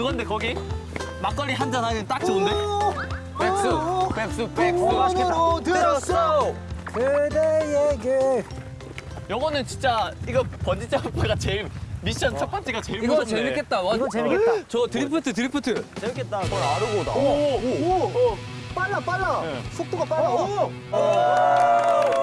그건데 거기 막걸리 한 잔 하면 딱 좋은데? 백수, 백수, 백수. 맛있겠다. 들었어. 그대에게 요거는 진짜 이거 번지 점프가 제일 미션 첫 번째가 제일 이거 무섭네. 재밌겠다. 와, 이거 재밌겠다. 저 드리프트, 드리프트. 재밌겠다. 그걸 아르고다. 오, 오, 오. 빨라 빨라. 네. 속도가 빨라. 오. 이거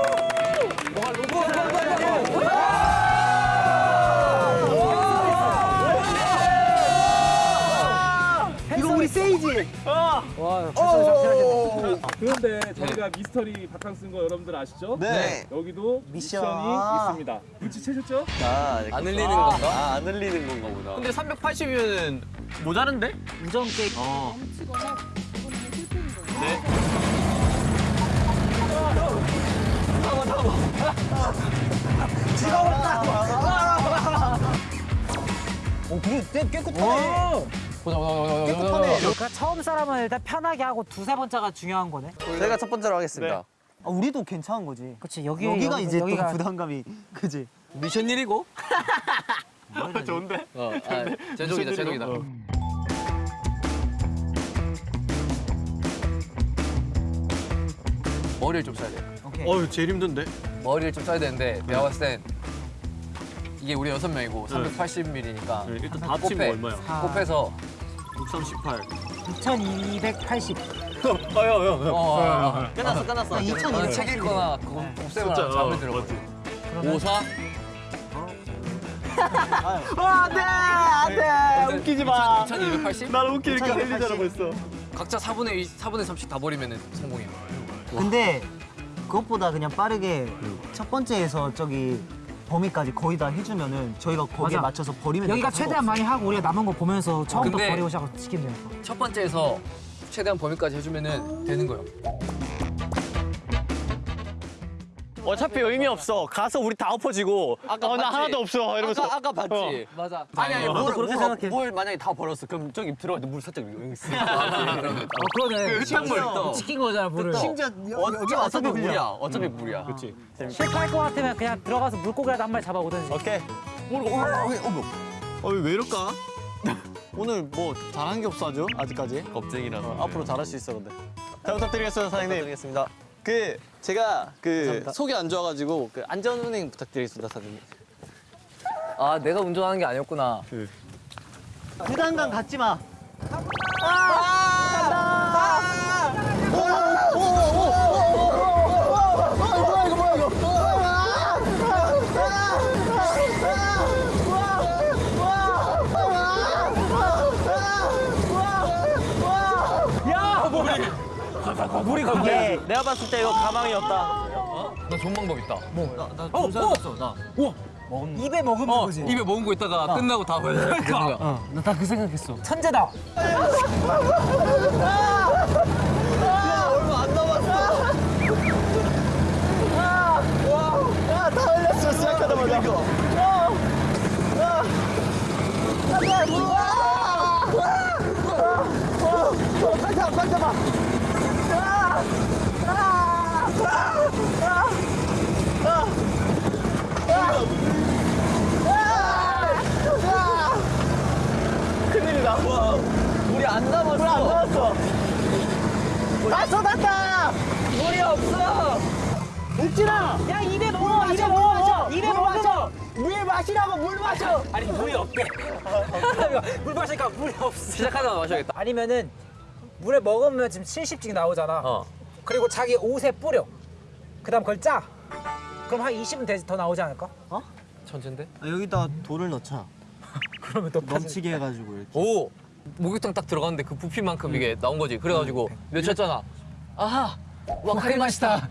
세이지. 아, 와, 오. 그런데 저희가 미스터리 바캉스 인 거 여러분들 아시죠? 네. 여기도 미션. 미션이 있습니다. 눈치 채셨죠? 안 흘리는 건가? 아, 안 흘리는 건가 보다. 근데 380이면 모자른데? 우정 게임. 어. 네. 오, 그래, 꽤 깨끗하네. 보자, 보자. 그러니까 처음 사람은 일단 편하게 하고 두세 번째가 중요한 거네. 제가 첫 번째로 하겠습니다. 아, 우리도 괜찮은 거지. 그렇지 여기 여기, 이제 여기가 또 부담감이 그지. 미션 1이고? 좋은데? 어, 아, 제독이다, 제독이다. 어. 머리를 좀 써야 돼. 오케이. 어유 제일 힘든데? 머리를 좀 써야 되는데 내가 봤을 땐 이게 우리 여섯 명이고 380ml니까 네, 일단 다 합치면 얼마야? 곱해서 638. 2280. 어여, 어여, 어여. 어, 어, 끝났어, 끝났어. 아, 2,200. 어, 책 읽거나 그거 진짜, 하나 잠을 어, 들어거든. 54? 안 돼! 안 돼! 웃기지 마. 2280? 날 웃기니까 흘리잖아, 벌써. 각자 4분의 2, 4분의 3씩 다 버리면 성공이야. 근데 그것보다 그냥 빠르게 첫 번째에서 저기 범위까지 거의 다 해주면은 저희가 거기에 맞아. 맞춰서 버리면 여기가 최대한 많이 하고 우리가 남은 거 보면서 처음부터 버리고 시작하고 시키면 되니까. 첫 번째에서 최대한 범위까지 해주면은 되는 거예요. 어차피 의미 없어. 가서 우리 다 엎어지고. 아까 어, 나 봤지? 하나도 없어. 이러면서. 아까, 아까 봤지? 맞아. 아니, 아니, 어. 물, 그렇게 물, 생각해. 물 만약에 다 버렸어. 그럼 저기 들어갈 때물 살짝 여기 있어. 어 그러네. 흙탕물. 또. 시킨 거잖아 물을. 심지어 어, 여기 어차피 물이야. 어차피 물이야. 그렇지. 실패할 것 같으면 그냥 들어가서 물고기라도 한 마리 잡아오든지. 오케이. 어, 왜 이럴까? 오늘 뭐 잘한 게 없어 아주 아직까지. 겁쟁이라서. 어, 앞으로 잘할 수 있어 근데. 잘 부탁드리겠습니다 사장님. 부탁드리겠습니다. 그 제가 그 속이 안 좋아가지고 그 안전 운행 부탁드리겠습니다 사장님. 아, 내가 운전하는 게 아니었구나. 부담감 갖지 마. 물이 거기에 내가 봤을 때 이거 가망이었다. 나 좋은 방법 있다. 입에 먹으면 어, 거지. 입에 먹은 거 있다가 끝나고 다 버려. 그러니까. 나그 생각했어. 천재다. 얼마 안 남았어. 야다 흘렸어 시작하자마자. 큰일이다. 와, 물이 안 남았어. 물안 남았어. 다 쏟았다. 물이 없어. 욱진아. 야 입에 먹어. 입에 먹어. 입에 먹어. 물 마시라고 물 마셔. 아니 물이 없대. 물 마시니까 물이 없어. 시작하자마자 마셔야겠다. 아니면은 물에 먹으면 지금 70씩 나오잖아. 어. 그리고 자기 옷에 뿌려. 그 다음 그걸 짜. 그럼 한 20은 돼- 더 나오지 않을까? 천천데? 아, 여기다 돌을 넣자. 그러면 또 넘치게 해가지고 이렇게. 오! 목욕탕 딱 들어갔는데 그 부피만큼 이게 나온 거지. 그래가지고 외쳤잖아. 아하! 와카리 맛있다.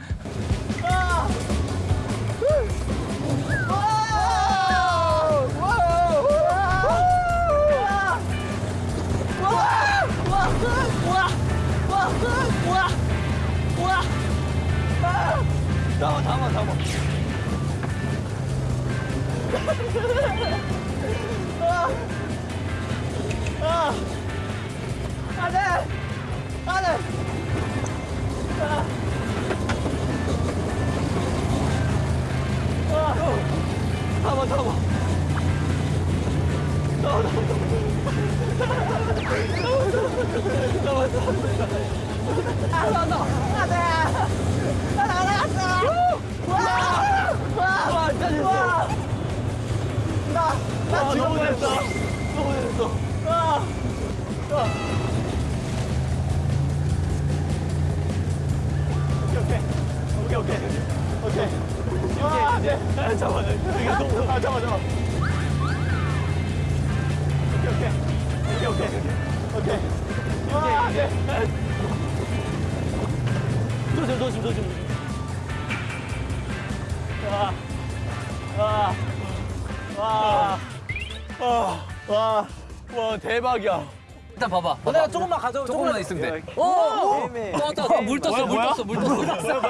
잠깐 잠깐 잠깐. 어, 와 대박이야. 일단 봐봐. 어, 내가 조금만 가져. 조금만 있으면 돼. 오! 또 왔다. 물 떴어. 물 떴어. 물 떴어.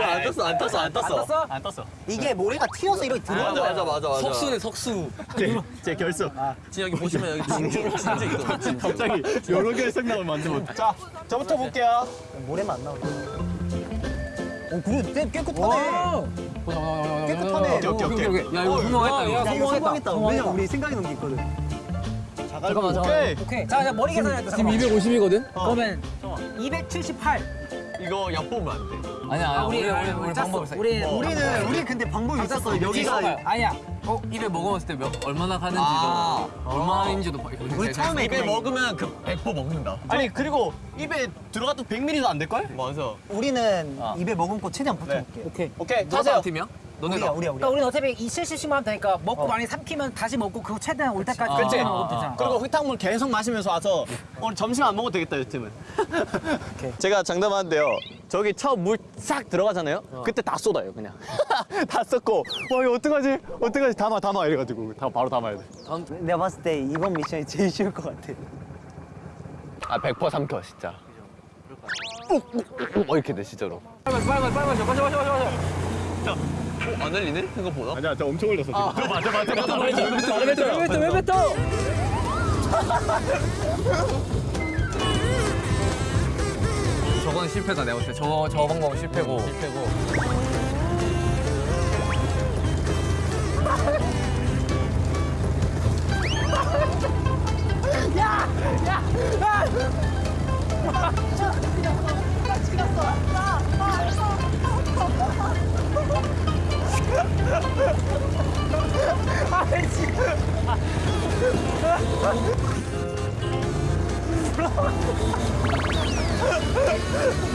안 떴어 안 떴어 안 떴어 떴어? 안 떴어 이게 모래가 튀어서 이렇게 들어간 거야. 맞아 맞아 석수네 석수. 제, 제 결석 지금 여기 보시면 여기 진주 진주 있거든. 갑자기 여러 결석 나오면 만들면 자 저부터 볼게요 모래만 안 나오네. 어, 그래, 꽤 깨끗하네. 오. 깨끗하네. 오케이, 오케이, 오케이. 야 이거. 성공했다. 성공했다. 왜냐 우리 생각이 넘게 있거든. 잠깐만 잠깐만. 오케이 오케이. 자, 머리 계산해. 지금 250이거든? 그러면 278. 이거 엿보면 안돼 아니야 아니야. 우리 우리 우리 짰어. 방법 있어. 우리 우리는 우리 근데 방법이 있었어. 여기가 아니야. 어 입에 먹어봤을 때 몇, 얼마나 가는지도 아. 얼마인지도 봐. 이거 우리 처음에 입에 먹으면 그100% 먹는다 아니 그리고 입에 들어가도 100ml도 안 될걸? 맞아 우리는 아. 입에 먹은 거 최대한 버텨볼게. 오케이. 오케이 누가 타세요 다른 팀이야? 우리야 너네가. 우리야 우리야. 그러니까 우리는 어차피 2, 70씩만 하면 되니까 먹고 많이 삼키면 다시 먹고 그거 최대한 올 때까지 아, 그치? 아, 먹으면 아, 되잖아. 그리고 흙탕물 계속 마시면서 와서 오늘 점심 안 먹어도 되겠다 이 팀은. 제가 장담하는데요. 저기 처음 물 싹 들어가잖아요? 그때 다 쏟아요 그냥. 다 쏟고 와 이거 어떡하지? 어떡하지? 담아 담아. 이래가지고. 다 바로 담아야 내가 봤을 때 이번 미션이 제일 쉬울 것 같아. 돼아100% 삼켜 진짜. 어 이렇게 돼 진짜로. 빨리 빨리 빨리 빨리 빨리 빨리 빨 리. 안 흘리네 생각보다 아니야, 저 엄청 올렸어. 지금. 맞아 맞아 맞아 왜 뱉어 왜 뱉어 왜 뱉어 왜 뱉어? 저건 실패다 내가 볼 때. 저, 저 방법은 실패고. 실패고. 니네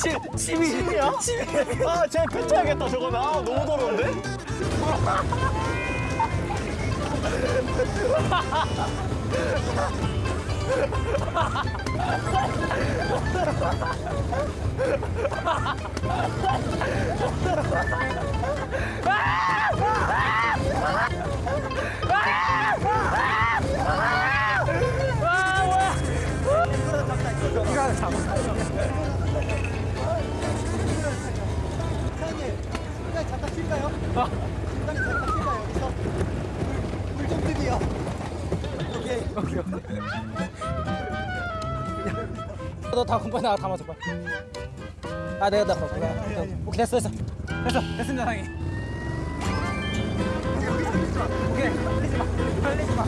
침 침이 침이야? 침이 아쟤 뱉어야겠다 저거는 아 너무 더러운데? 다 공부해 나가 담아줘 빨리. 아 내가 나 그거 오케이 됐어 됐어 됐어 됐습니다 상이. 오케이 흘리지 마 흘리지 마.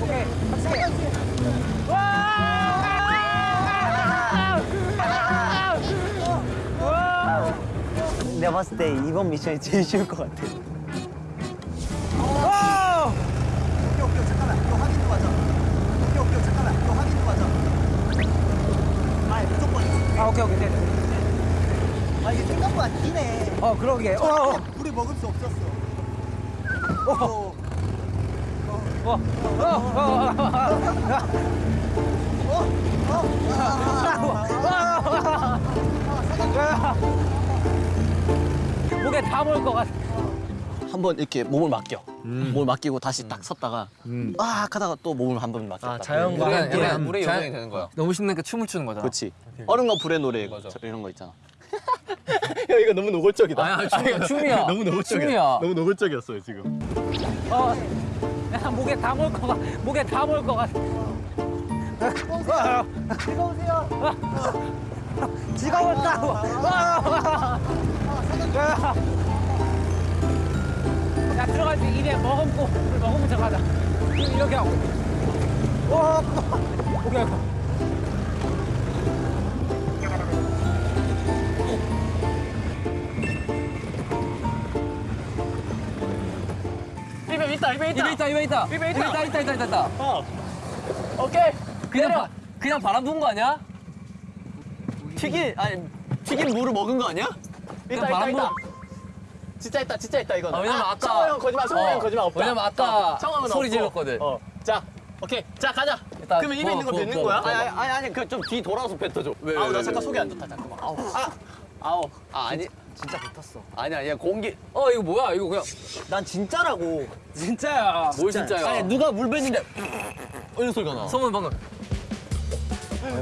오케이 내가 봤을 때 이번 미션이 제일 쉬울 것 같아. 와! 오케이 오케이 잠깐만 이거 확인 좀 하자. 오케이 오케이 잠깐만 이거 확인 좀 하자. 아 무조건. 아 오케이 오케이 네. 아 이게 생각보다 기네. 어 그러게. 어, 어. 불이 먹을 수 없었어. 어. 어, 어, 어, 목에 다 먹을 것 같아. 한번 이렇게 몸을 맡겨. 몸을 맡기고 다시 딱 섰다가 아 하다가 또 몸을 한 번 맡겼다. 자연과 물에, 함께 약간 물에 자연- 요정이 되는 거야. 너무 신나니까 춤을 추는 거잖아. 그렇지. 얼음과 불의 노래 저 이런 거 있잖아. 야 이거 너무 노골적이다. 아니, 춤이야, 춤이야. 너무 노골적이야. 춤이야. 너무 노골적이었어요 지금. 어, 야, 목에 다 먹을 것 같아. 목에 다 먹을 것 같아. 즐거우세요. 즐거웠다고. 야 들어갈 때 입에 머금고 물 머금고 들어가자. 이렇게 하고. 와, 오케이. 오케이. 입에 있다 입에 입에 있다, 입에 있다. 입에 있다, 있다, 있다, 있다, 있다. 어. 오케이. 그냥 바, 그냥 바람 부은 거 아니야? 튀긴 아니 튀긴 물을 먹은 거 아니야? 있다 있다 바람 있다. 진짜 있다 진짜 있다 이거는. 아, 왜냐면 아까- 성호 형 거짓말 성호 형 어, 거짓말 없다. 왜냐면 아까 어, 성호 형은 소리 없고. 질렀거든. 어. 자 오케이 자 가자. 일단 그러면 입에 있는 거 뱉는 거야? 부어. 아니 아니 아니 그 좀 뒤 돌아서 뱉어줘. 왜, 아우 왜, 나 왜, 잠깐 왜? 속이 안 좋다 잠깐만. 아우 아 아우 아 아니 진짜 붙었어. 아니 아니야 공기. 어, 이거 뭐야? 이거 그냥 난 진짜라고. 진짜야. 뭘 진짜야? 아니 누가 물 뱉는데 이런 소리가 나. 소문 방금.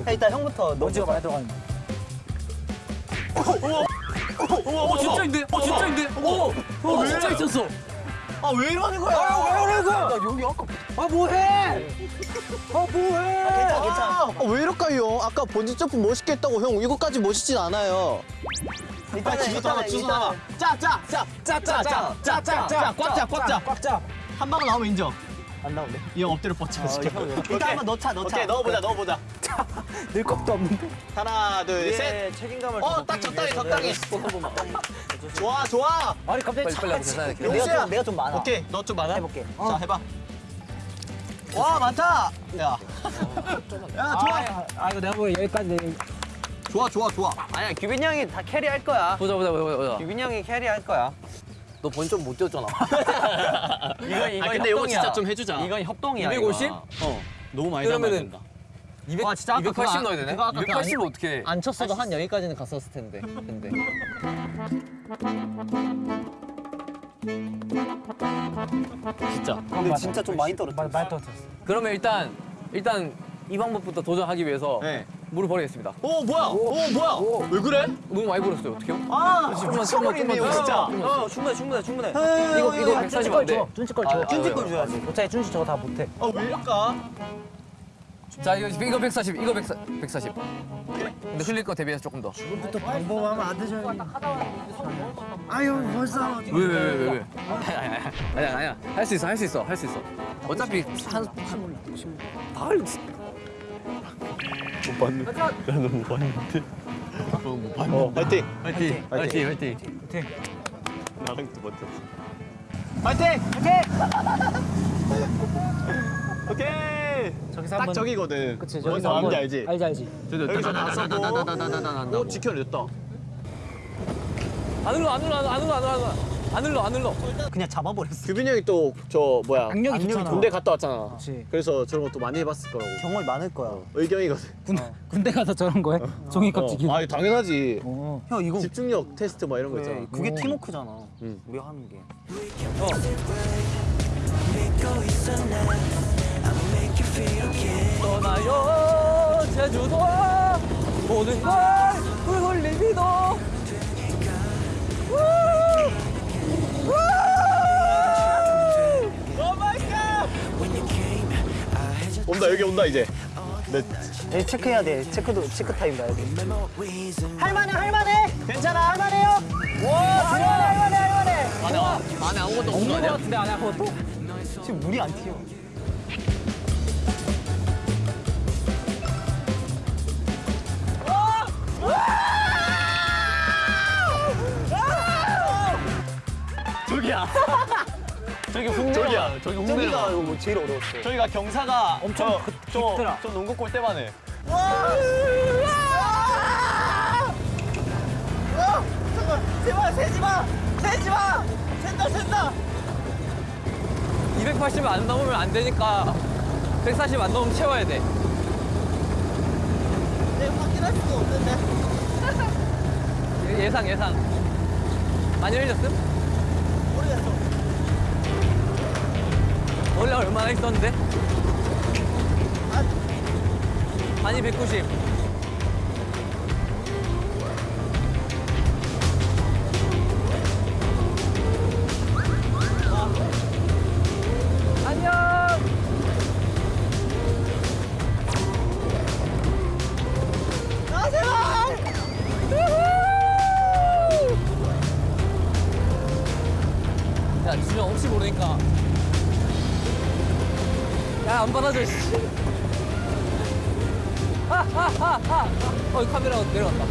야, 일단 형부터 너 먼지가 많이 들어가는. 어, 진짜인데? 어, 진짜인데? 오, 어, 진짜 있었어. 아 왜 이러는 거야? 왜 그래 그? 나 여기 아까 아 뭐해? 아 뭐해? 괜찮아 괜찮아. 아, 왜 이럴까요? 아까 번지 점프 멋있게 했다고 형 이거까지 멋있진 않아요. 일단은 주소 나와, 주소 나와. 일단은 짜, 짜, 짜, 짜, 짜, 짜, 짜, 짜, 짜, 꽉 짜, 꽉 짜. 꽉 짜. 한 방울 나오면 인정. 안 나오네. 이 형 엎드려 뻗쳐 시켜. 일단 한번 넣자 넣자. 오케이, 넣어보자, 넣어보자. 늘 것도 없는데. 하나, 둘, 셋. 예, 책임감을 어, 딱 적당히, 적당히. 좋아, 좋아. 아니 갑자기 빨리 빨리 하고 계산해. 내가 내가 좀 많아. 오케이, 너 좀 많아. 해볼게. 자, 해봐. 와, 많다. 야, 야, 좋아, 아, 아 이거 내가 보기엔 여기까지 내- 좋아, 좋아, 좋아. 아니야 규빈 형이 다 캐리할 거야. 보자, 보자, 보자, 보자. 규빈 형이 캐리할 거야. 너 번점 못 뛰었잖아. 이거 이거 아, 근데 이거. 진짜 좀 해주자. 이건 협동이야. 250? 이거. 어, 너무 많이 그러면은 담아야 된다. 200, 와, 진짜 아까 280 그거 넣어야 되네? 그거 아까 그거 280로 어떻게 안 쳤어도 한 여기까지는 갔었을 텐데. 근데 진짜. 근데 진짜 좀 많이 떨어졌어. 많이 많이 떨어졌어. 그러면 일단 일단 이 방법부터 도전하기 위해서 네. 물을 버리겠습니다. 오, 뭐야? 오, 뭐야? 왜 그래? 너무 많이 버렸어요. 어떡해요? 아, 좀만 이거 더. 진짜. 어 충분해 충분해 충분해. 이거 이거 140안 돼. 준치 걸 아, 줘. 아, 준치 아, 걸 아, 줘야지. 어차피 준치 저거 다 못해. 아, 왜 이럴까? 자 이거 이거 140, 이거 140, 140. 근데 흘릴 거 대비해서 조금 더. 또 방법하면 안 되죠. 아유 벌써. 왜왜왜 왜 왜? 아니야 아니야 아니야 할 수 있어 할 수 있어 할 수 있어. 어차피 한다 못 봤는데 나도 못 봤는데 못 봤는데 어, 어 화이팅! 화이팅! 화이팅! 화이팅! 화이팅! 나랑 또 맞췄어 화이팅! 화이팅! 오케이! 저기서 딱 저기거든 그치 저기서 뭔지 알지? 알지 알지 여기서 나서고 오 지켜냈다 안으로 안으로 안으로 안으로 안으로 안 흘러 안 흘러. 그냥 잡아버렸어. 규빈이 형이 또 저 뭐야? 악력이 좋잖아. 군대 갔다 왔잖아. 그치. 그래서 저런 것도 많이 해봤을 거라고. 경험이 많을 거야. 의경이거든. 군 군대 가서 저런 거해? 종이 값 지키고. 어. 아, 당연하지. 어. 형 이거 집중력 테스트 막 이런 거 있잖아. 그게 팀워크잖아. 응. 우리가 하는 게. 떠나요 제주도 모든 걸 훌훌 리 비도. 온다, 여기 온다, 이제. 네. 네, 체크해야 돼. 체크도 체크 타임 나야 돼. 할만해 할만해. 괜찮아 할만해요. 와 할만해 할만해 할만해. 안에 안에 아무것도 없는 거 아니야? 같은데 안에 아무것도? 지금 물이 안 튀어. 저기야. 저기. 저기야. 저기. 저기가 이거 뭐 제일 어려웠어. 저기가 경사가 엄청 저, 깊- 저, 깊더라. 저 농구 골대만 해. 제발 세지 마. 세지 마. 샌다 샌다. 280 안 넘으면 안 되니까 140 안 넘으면 채워야 돼. 내가 확인할 수가 없는데. 예- 예상 예상. 많이 흘렸음? 얼마나 있었는데? 아니 190. 카메라 내려갔다.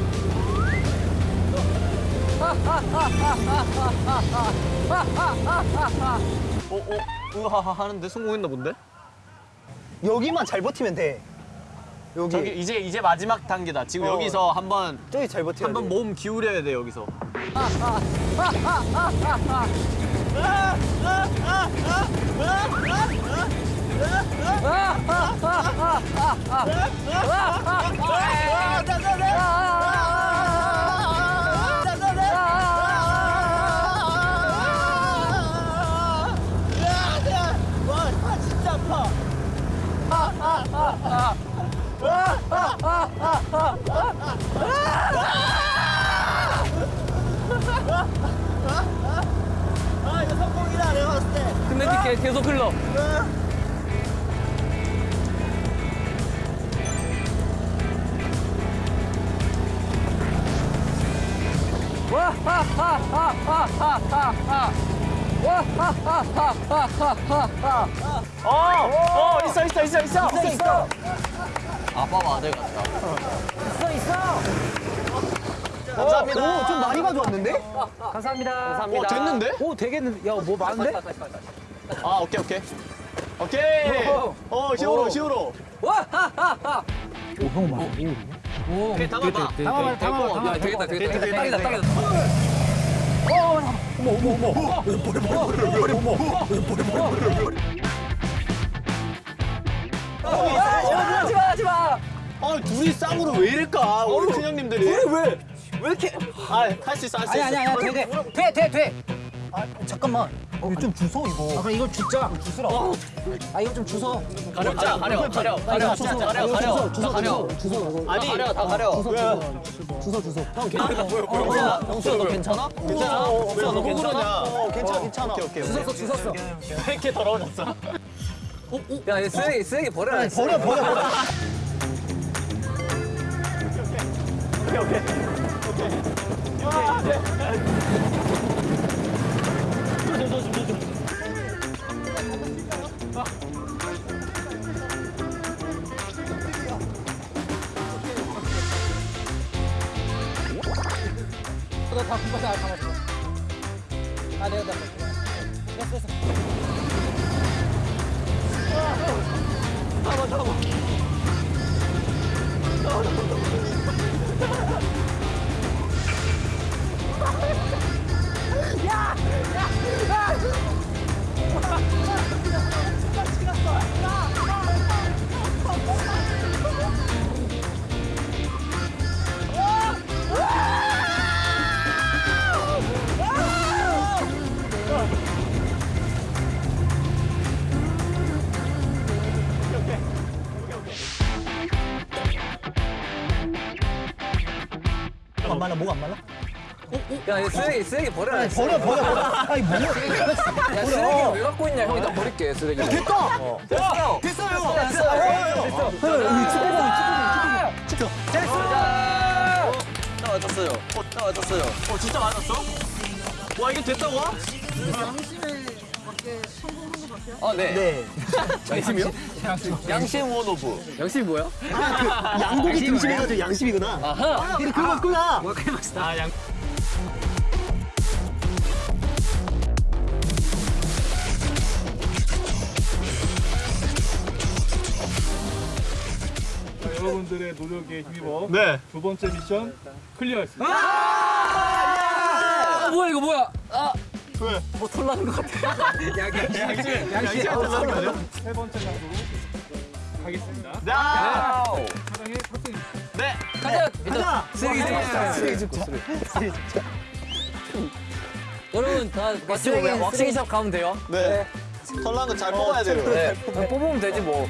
어, 어, 으하하 하는데 성공했나 본데? 여기만 잘 버티면 돼. 여기. 저기 이제 이제 마지막 단계다. 지금 어. 여기서 한번 저기 잘 버텨야 한번 돼. 몸 기울여야 돼 여기서. 아, 이거 성공이다, 내가 봤을 때. 근데 계속 흘러. 어, 어, 있어, 있어, 있어, 있어, 있어, 있어. 아빠 아들 같다. 있어 있어. 감사합니다. 오, 좀 많이 가져왔는데? 감사합니다. 어, 됐는데? 오 되겠는데. 야뭐 많은데? 아, 오케이, 오케이. 오케이. 어, 히어로, 히어로. 오케이, 담아봐. 담아 봐 담아봐 야, 되겠다, 되겠다. 되겠다, 딱이다, 되겠다. 딱이다. 하지 마, 하지 마. 아, 둘이 쌍으로 왜 이럴까? 우리 큰형님들이. 왜? 왜 이렇게? 아, 할 수 있어, 할수 아니 있어. 아니 아니 돼 돼 돼 돼. 아, 잠깐만. 어, 이거 좀 주워, 이거. 아 그럼 이걸 주자. 주스라. 아 이거 좀 주워. 가려, 가려, 가려, 가려, 가려, 주워, 가려, 가려, 주워, 가려. 주워. 아니, 가려, 다 가려. 주워 주워. 형 괜찮아? 영수야, 영수야, 너 괜찮아? 괜찮아? 왜너너 괜찮아? 어, 괜찮아, 괜찮아. 오케이, 오케이. 주웠어 주웠어. 왜 이렇게 더러워졌어? 야, 얘 쓰레기, 쓰레기 버려라. 버려, 버려, 버려. 너 다 군바다 담았어. 아 내가 다. 됐어 됐어. 안 말라, 뭐가 안 말라? 야, 얘 쓰레기, 쓰레기 버려라. 버려, 버려, 버려. 아니, 뭐야. 야, 쓰레기 왜 갖고 있냐? 형이 나 버릴게, 쓰레기. 됐다! 됐어! 됐어요. 됐어! 나 맞았어요. 나 맞았어요. 어, 진짜 맞았어? 와, 이게 됐다고? 어, 네. 네. 양심이요? 양심 원오브. 양심이 뭐야? 양고기 등심해가지고 양심이구나. 아하! 이거 그거 맞구나. 아, 양. 자, 여러분들의 노력에 힘입어 네. 두 번째 미션 클리어했습니다. 아, 뭐야, 이거 뭐야? 아, 왜? 뭐 털나는 것 같아. 양심 하는 거죠? 세 번째 장소로 가겠습니다. 네. 사랑의 탑승 네. 가자! 가자. 쓰레기 좀 쓰레기 줍자. 쓰레기 줍자. 그러면 다 맞추고 왁싱샵 가면 돼요? 네. 털난 거 잘 뽑아야 돼요. 네. 뽑으면 되지 뭐.